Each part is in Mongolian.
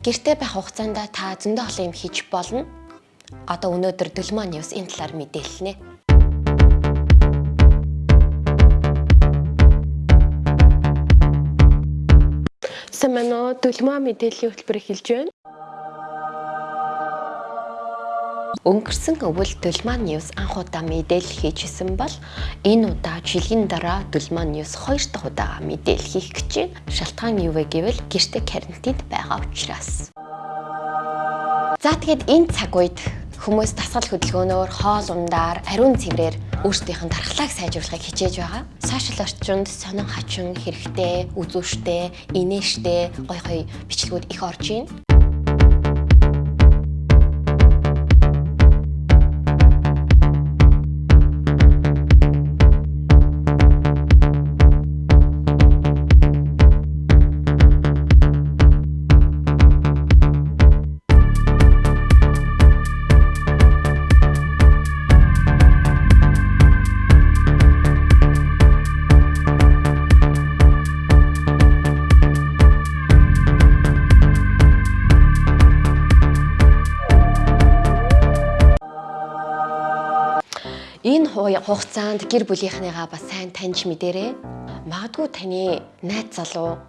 Гэртээ байх хугацаанд та зөндөө олон юм хийж болно. Одоо өнөөдөр Дөлман News энэ талаар мэдээлнэ. Сэмэнэ Дөлман мэдээллийн хөтөлбөр эхэлж байна. Өнгөрсөн өвөл Дөлман News анх удаа мэдээлэл хийжсэн бол энэ удаа жилийн дараа Дөлман News хоёр дахь удаа мэдээлэл хийх гэж байна. Шалтгаан юу вэ гэвэл гэрте карантинд байгаа учраас. За тэгээд энэ цаг үед хүмүүс дасгал хөдөлгөөнөөр хоол ундаар ариун цэврээр өөрсдийнх нь дархлааг сайжруулахыг хичээж байгаа. Сошиал орчинд сонин хачин хэрэгтэй, үзүүштэй, инээштэй гой гой бичлэгүүд их орж ийн. Энэ хугацаанд гэр бүлийнхнийгаа бас сайн таньж мэдэрээ. Магадгүй таны найз залуу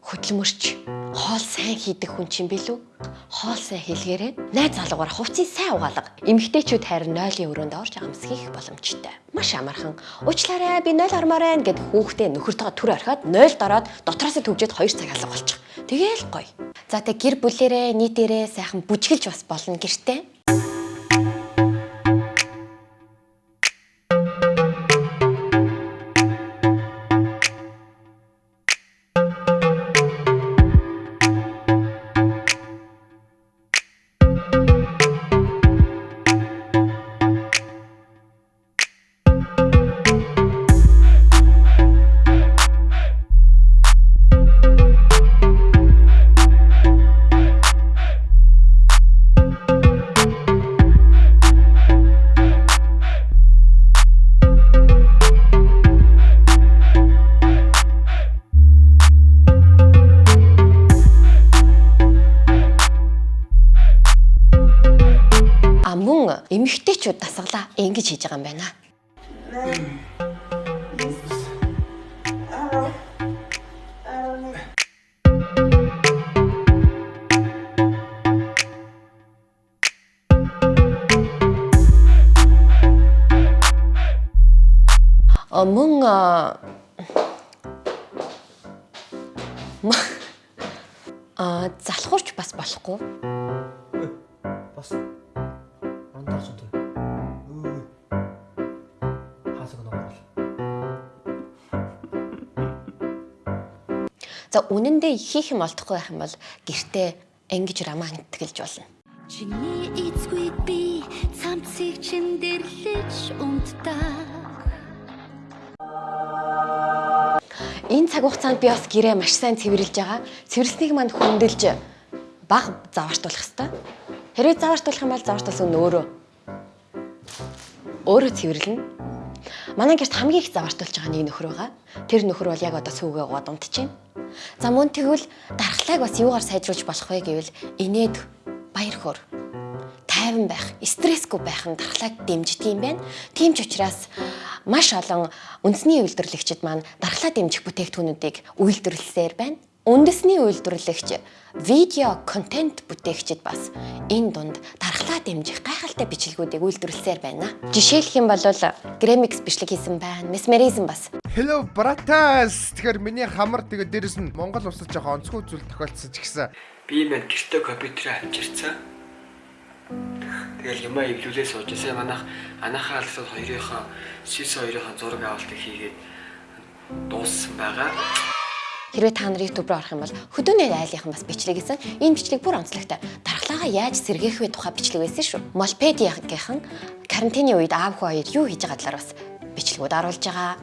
хөдөлмөрч хоол сайн хийдэг хүн чинь билүү? Хоол сайн хийлгээрээ найз залуугаар хувцсыг сайн угаалга. Эмэгтэйчүүд харин нойлын өрөөнд орж амс хийх боломжтой. Маш амархан. Уучлаарай би нойл ормоор байна гэд хүүхдээ нөхөртөө түр орхиод нойлд ороод дотроос төвжээд 2 цаг алга болчих. Тэгээл гоё. За тэг гэр бүлэрээ нийтээрээ сайхан бүжгэлж бас болно гэртээ. Эмэгтэйчүүд дасгалаа ингэж хийж байгаа юм байна. Мөн а залхуурч бас болохгүй. бас андаарч энэ. За үнэндээ хийх юм олдохгүй байх юм бол гэртээ ангиж рамаа нэтгэлж болно. Чиний эцгүй би цамцыг чин дэрлэж унтдаг Энэ цаг хугацаанд би бас гэрээ маш сайн цэвэрлж байгаа. Цэвэрлснийг манд хөндлөж баг заваартуулах хэрэгтэй. Хэрвээ заваартуулах юм бол заваартуулсан нь өөрөө өөрөө цэвэрлэнэ. Манай гэрт хамгийн их заваартуулж байгаа нэг нөхөр байгаа. Тэр нөхөр бол яг одоо сүүгээ гоод байна. За мөн тэгвэл дархлааг бас юугаар сайжруулж болох вэ гэвэл инээд баяр хөөр тайван байх, стрессгүй байх нь дархлааг дэмждэг юм байна. Тийм ч учраас маш олон үндэсний үйлдвэрлэгчид маань дархлаа дэмжих бүтээгдэхүүнүүдийг үйлдвэрлэсээр байна. Үндэсний үйлдвэрлэгч видео контент бүтээгчид бас энэ дунд дархлаа дэмжих гайхалтай бичлэгүүдийг үйлдвэрлэсээр байна. Жишээлх юм бол Gramix бичлэг хийсэн байна. Mesmerism бас. Hello братас. Тэгэхээр миний хамар тэгээ дээрэс нь Монгол улсад жоохон онцгой зүйл тохиолдсон ч гэсэн Би маань гэртээ компьютерээ авчирцсан. Тэгэл юмаа эвлүүлээ сууж сая манайх анахаа алсад хоёрынхоо сис хоёрынхоо зураг авалтыг хийгээд дууссан байгаа. Хэрвээ та нар YouTube руу орох юм бол хөдөөний айлынхан бас бичлэг хийсэн. Энэ бичлэг бүр онцлогтой. Дархлаагаа яаж сэргээх вэ тухай бичлэг байсан шүү. Молпедиагийн карантины үед аав хүү хоёр юу хийж байгаа талаар бас бичлэгүүд оруулж байгаа.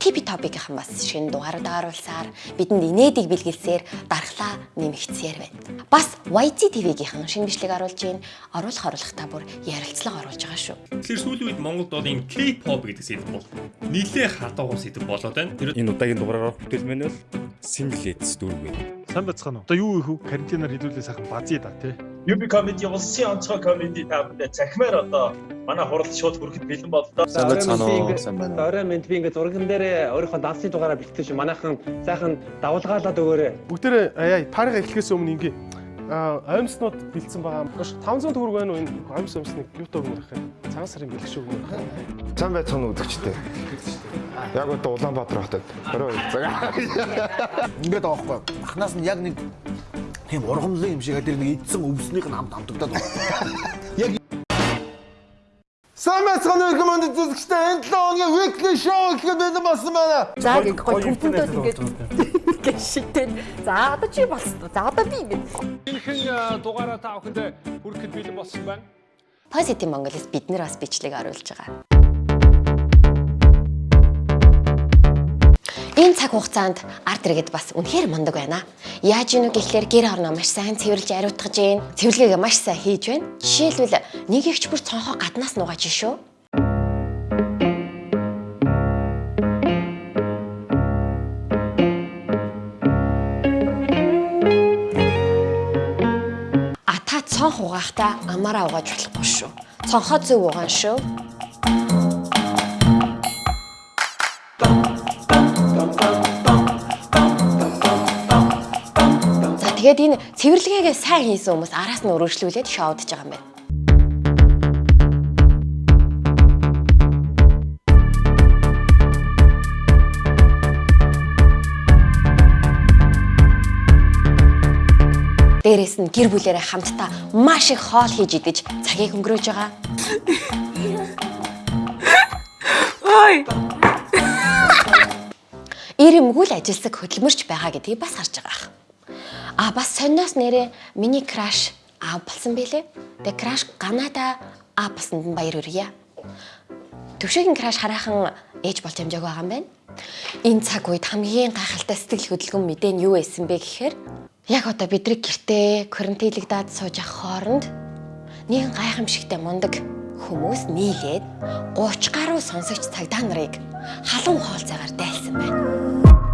Типи топикийнхан бас шинэ дугаарууд оруулсаар бидэнд инээдийг бэлгэлсээр дархлаа нэмэгдсээр байна. Бас YT TV-гийнхан шинэ бичлэг оруулж ийн оруулах оруулахтаа бүр ярилцлага оруулж байгаа шүү. Тэгэхээр сүүлийн үед Монголд бол энэ K-pop гэдэг сэдв бол нилээ хатууган сэдв болоод байна. Тэр Энэ удаагийн дугаараар бүтээл маань бол Singlets дүүрэг байна. Сайн бацгаана уу? Одоо юу их карантинаар хэлүүлээ сайхан базъя да тий. UB comedy улсын онцгой comedy та бүдэ цахимаар одоо манай хурал шууд хүрэхэд бэлэн боллоо. Сайн уу? Сайн байна. Орой минь би ингээд зурган дээр өөрийнхөө давсны дугаараа бэлтгэж манайхан сайхан давулгаалаад өгөөрэй. Бүгдээрээ аяа парга эхлэхээс өмнө ингээ аимснууд бэлдсэн байгаа. Гош 500 төгрөг байна уу энэ аимс аимсныг юутай өгөх юм? Цагаан сарын бэлэг шүү өгөх. Сайн байцгаана үзэгчтэй. Яг одоо Улаанбаатар хотод 22 цаг. Ингээд байгаа байхгүй. Махнаас нь яг нэг тийм ургамлын юм шиг тэр нэг идсэн өвснийх нь хамт хамтагдаад байгаа. Сайн байцгаана уу команд үзэгчтэй. Энэ 7 хоногийн weekly show гэхэд бэлэн болсон байна. За ингэ гой төвдөнтэй ингээд ингээд шигтэй. За одоо чи болсон. За одоо би ингэ. Энэхэн дугаараа та бүхэнд хүрэхэд бэлэн болсон байна. Positive Mongolis бид нэр бас бичлэг оруулж байгаа. Цаг хугацаанд арт иргэд бас үнэхээр мундаг байна. Яаж ийнү гэхлээр гэр орноо маш сайн цэвэрлж ариутгаж гин. Цэвэрлэгээ маш сайн хийж байна. Жишээлбэл нэг ихч бүр цонхоо гаднаас нугааж шүү. Цонх угаахтаа амаараа угааж болохгүй шүү. Цонхоо зөв угаан шүү. Тэгээд энэ цэвэрлэгээгээ сайн хийсэн хүмүүс араас нь өргөжлүүлээд шоудж байгаа юм байна. Дээрээс нь гэр бүлэрээ хамтдаа маш их хоол хийж идэж цагийг өнгөрөөж байгаа. Ирэмгүй л ажилсаг хөдөлмөрч байгаа гэдгийг бас харж байгаа. А бас сонноос нэрээ миний краш аав болсон бэлээ. Тэгээ краш Канада аав болсонд нь баяр хүргье. Төвшөгийн краш хараахан ээж болж амжааг байгаа юм байна. Энэ цаг үед хамгийн гайхалтай сэтгэл хөдлөмж мэдээ нь юу байсан бэ гэхээр яг одоо бидрэг гэртээ карантинлэгдээд сууж явах хооронд нэгэн гайхамшигтай мундаг хүмүүс нийлээд 30 гаруй сонсогч цагдаа нарыг халуун хоолцаагаар дайлсан байна.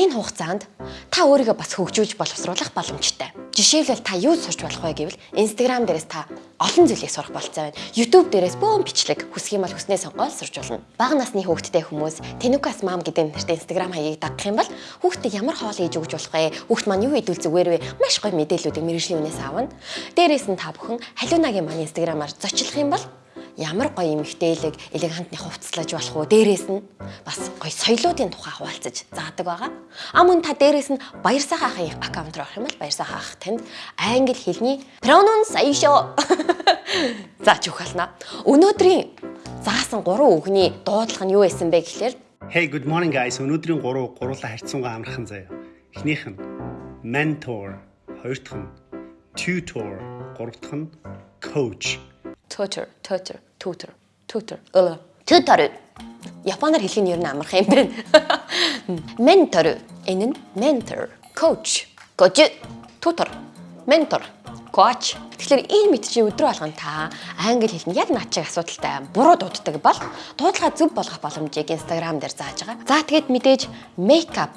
Энэ хугацаанд та өөрийгөө бас хөгжүүлж боловсруулах боломжтой. Жишээлбэл та юу сурч болох вэ гэвэл Instagram дээрээс та олон зүйлийг сурах болцоо байна. YouTube дээрээс бөөн бичлэг хүсэх юм бол хүснээ сонгоод сурч болно. Бага насны хүүхэдтэй хүмүүс Tenukas Mom гэдэг нэртэй Instagram хаягийг дагах юм бол хүүхдэд ямар хоол хийж өгч болох вэ? Хүүхд маань юу идвэл зүгээр вэ? Маш гоё мэдээллүүдийг мэрэгжлийн үнээс авна. Дээрээс нь та бүхэн халиунагийн маань Instagram-аар зочлох юм бол ямар гоё эмэгтэйлэг элегантны хувцлаж болох уу дээрээс нь бас гоё соёлоодын тухай хуваалцаж заадаг байгаа. А мөн та дээрээс нь баяр сайхан ахын аккаунт руу орох юм бол баяр сайхан ах танд англи хэлний pronoun саяшо зааж өгөх болно. Өнөөдрийн заасан гурван үгний дуудлага нь юу байсан бэ гэхлээр Hey good morning guys. Өнөөдрийн 3 гурлаа харьцангуй амархан заяа. Эхнийх нь mentor, хоёр дахь нь tutor, гурав дахь нь coach. Tutor, tutor, tutor, tutor. Tutor. Японоор хэлэх нь ер нь амархан юм байна. Mentor. Энэ нь mentor, coach, coach, tutor, mentor, coach. Тэгэхээр энэ мэд чи өдрөө болгон та англи хэлний яг наад чиг асуудалтай буруу дууддаг бол дуудлага зөв болгох боломжийг Instagram дээр зааж байгаа. За тэгээд мэдээж makeup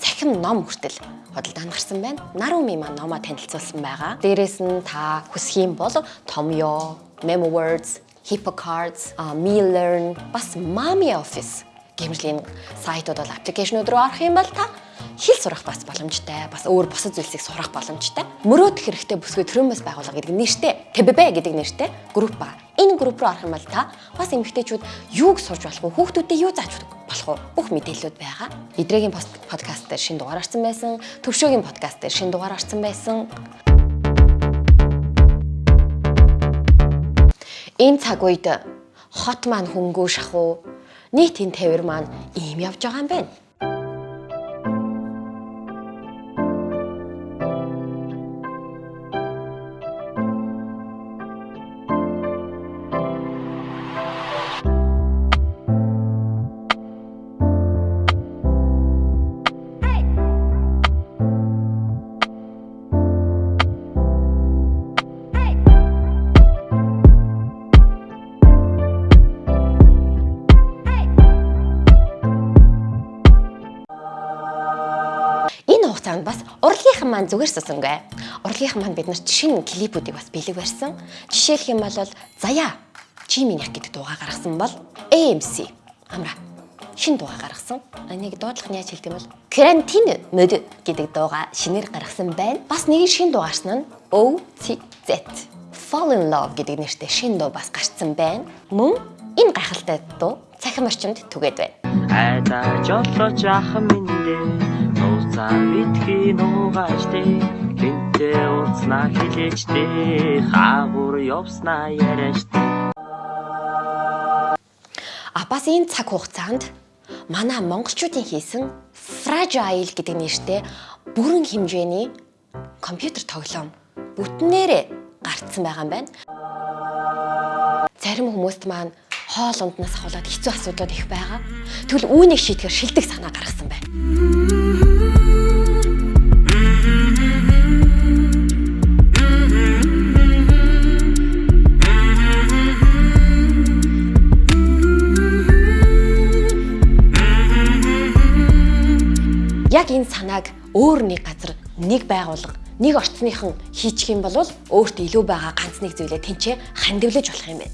цахим ном хүртэл худалдаанд гарсан байна. Нарumi маань номоо танилцуулсан байгаа. Дээрээс нь та хүсэх юм бол Tomyo, MemoWords, HippoCards, MeLearn, бас Mami Office гэмжлийн сайтууд бол аппликейшнуд руу орох юм бол та хэл сурах бас боломжтой. Бас өөр бусад зүйлсийг сурах боломжтой. Мөрөөдөх хэрэгтэй бүсгүй төрөөмөс байгууллага гэдэг нэртэй, ТББ гэдэг нэртэй групп ба. Энэ групп руу орох юм бол та бас эмэгтэйчүүд юуг сурж болох вэ? Хүүхдүүдэд юу зааж болох вэ? Бүх мэдээллүүд байгаа. Идрэгийн подкаст дээр шинэ дугаар орсон байсан. Төвшөөгийн подкаст дээр шинэ дугаар орсон байсан. Энэ цаг үед хот маань хөнгөө шахуу нийтийн тавир маань ийм явж байгаа юм байна. Хугацаанд бас урлагийнхан маань зүгээр сусангүй. Урлагийнхан маань биднэрт шинэ клипүүдийг бас бэлэг барьсан. Жишээлх юм бол Заяа Чимийн яг гэдэг дуугаа гаргасан бол AMC амра шин дуугаа гаргасан. Энийг дуудлах нь яаж хэлдэг юм бол карантин мод гэдэг дуугаа шинээр гаргасан байна. Бас нэг шин дуу гарсан нь OTZ Fall in Love гэдэг нэртэй шин дуу бас гарсан байна. Мөн энэ гайхалтай дуу цахим орчинд түгээд байна. Айдаж олооч ах миндээ нууцаа битгий нуугааштэй гинтээ уулзнаа хилээчтэй хаагур явснаа яриаштэй А бас энэ цаг хугацаанд манай монголчуудын хийсэн Fragile гэдэг нэртэй бүрэн хэмжээний компьютер тоглоом бүтнээрээ гарцсан байгаа юм байна. Зарим хүмүүст маань хоол унднаас ахуулаад хэцүү асуудлууд их байгаа. Тэгвэл үүнийг шийдэхээр шилдэг санаа гаргасан байна. Яг энэ санааг өөр нэг газар нэг байгууллага нэг орчныхан хийчих юм бол өөртөө илүү байгаа ганц нэг зүйлээ тэнцээ хандивлаж болох юм байна.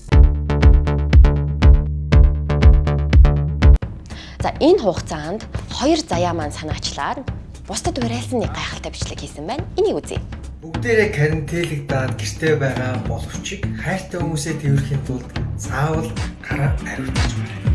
За энэ хугацаанд хоёр заяа маань санаачлаар бусдад уриалсан нэг гайхалтай бичлэг хийсэн байна. Энийг үзье. Бүгдээрээ карантинлэгдээд гэртээ байгаа боловчийг хайртай хүмүүсээ тэрхэхийн тулд заавал гараа ариутгаж байна.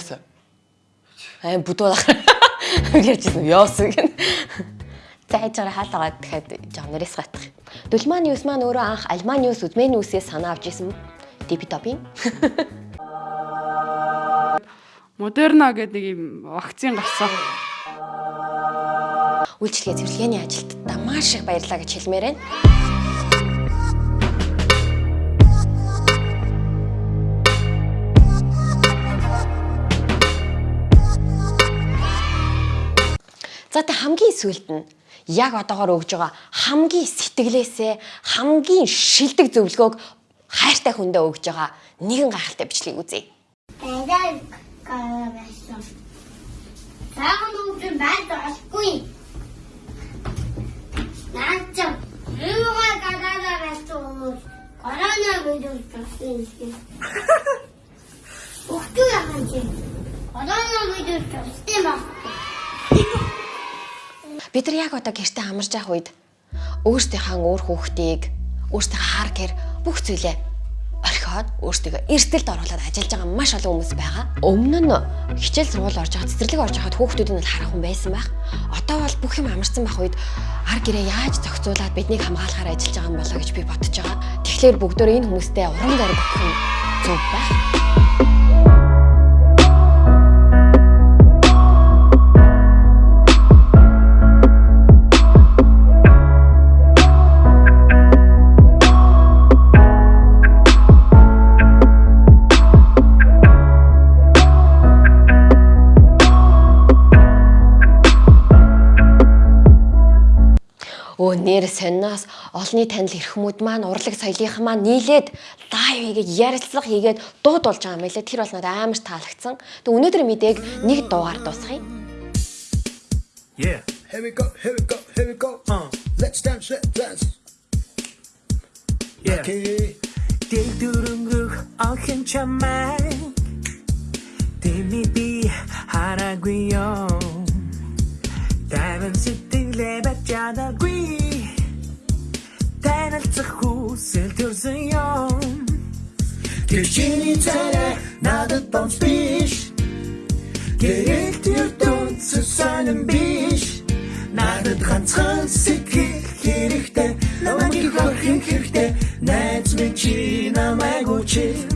Sir. Аа бүдүүл ярьжсэн ёс гэн. Зайж байгаа хаалгаа тэгэхээр жоо нэрээс гатах. Дулман ньюс маань өөрөө анх Альман ньюс үзмэн ньюсээс санаа авч исэн диби топин. Модерна гэдэг нэг юм вакцин гарсан. Үйлчлэгээ цэвэрлэгээний ажилтнаа маш их баярлалаа гэж хэлмээр байна. За тэ хамгийн сүүлд нь яг одоогоор өгж байгаа хамгийн сэтгэлээсээ хамгийн шилдэг зөвлөгөөг хайртай хүндээ өгж байгаа нэгэн гайхалтай бичлэгийг үзье. Баяр гараасан. Саахан үгэн байд олгүй. Наач юугаа гараараа байсан. Корона вирус гэсэн. Ухтуу яхан чи. Корона вирус гэсэн юм. Бид нар яг одоо гэртээ амарч явах үед өөрсдийнхээ өөр хүүхдийг өөрсдийнхээ хар гэр бүх зүйлээ орхиод өөрсдөө эрсдэлд оруулаад ажиллаж байгаа маш олон хүмүүс байгаа. Өмнө нь хичээл сургууль орж байгаа цэцэрлэг орж байхад хүүхдүүд нь харах хүн байсан байх. Одоо бол бүх юм амарсан байх үед ар гэрээ яаж зохицуулаад биднийг хамгаалахаар ажиллаж байгаа юм болоо гэж би бодож байгаа. Тэгэхээр бүгдөө энэ хүмүүстэй уран зориг өгөх нь зөв байх. Өө нэр сонноос олонний танил эрхмүүд маань урлаг соёлынхан маань нийлээд лайв хийгээд ярилцлага хийгээд дууд болж байгаа юм байлаа. Тэр бол надад амар таалагдсан. Тэг өнөөдөр мэдээг нэг дуугаар дуусгая. Yeah. Here we go, here we go, here we go. Uh. Let's dance, let's dance. Yeah. Okay. Дэг дүрөнгөх охин чамай. Тэми би хараггүй ёо. байсан юм Тэр чиний царай надад бомж биш. Гэрэг тэр дүнцэн сонин биш. Надад ганцхан сэтгэх хэрэгтэй. Намайг их орхин хэрэгтэй. Найз минь чи намайг учил